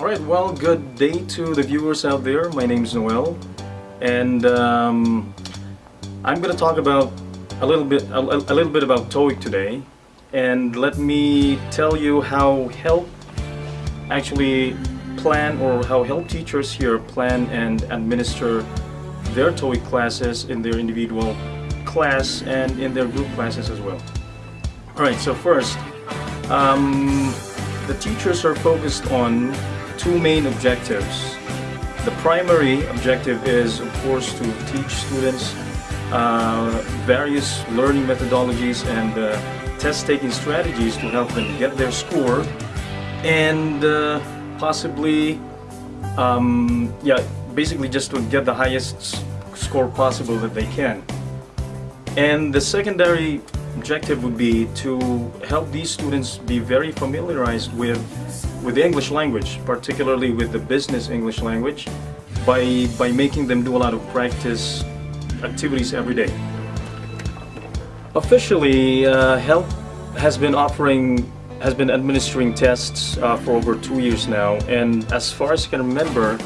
Alright, well, good day to the viewers out there. My name is Noel, and um, I'm going to talk about a little bit a, a little bit about TOEIC today. And let me tell you how HELP actually plan or how HELP teachers here plan and administer their TOEIC classes in their individual class and in their group classes as well. Alright, so first, um, the teachers are focused on two main objectives. The primary objective is, of course, to teach students uh, various learning methodologies and uh, test-taking strategies to help them get their score and uh, possibly, um, yeah, basically just to get the highest score possible that they can. And the secondary objective would be to help these students be very familiarized with with the English language, particularly with the business English language, by, by making them do a lot of practice activities every day. Officially, uh, HELP has been offering, has been administering tests uh, for over two years now, and as far as I can remember,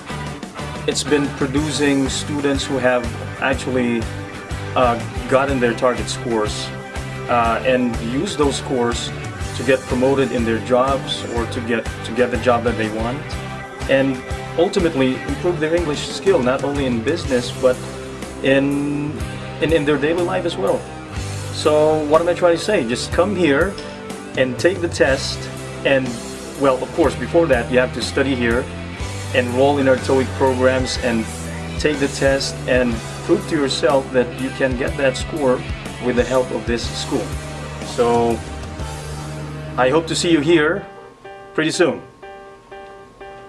it's been producing students who have actually uh, gotten their target scores uh, and used those scores to get promoted in their jobs or to get to get the job that they want and ultimately improve their English skill not only in business but in, in in their daily life as well. So what am I trying to say? Just come here and take the test and well of course before that you have to study here enroll in our TOEIC programs and take the test and prove to yourself that you can get that score with the help of this school so I hope to see you here pretty soon.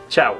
Ciao.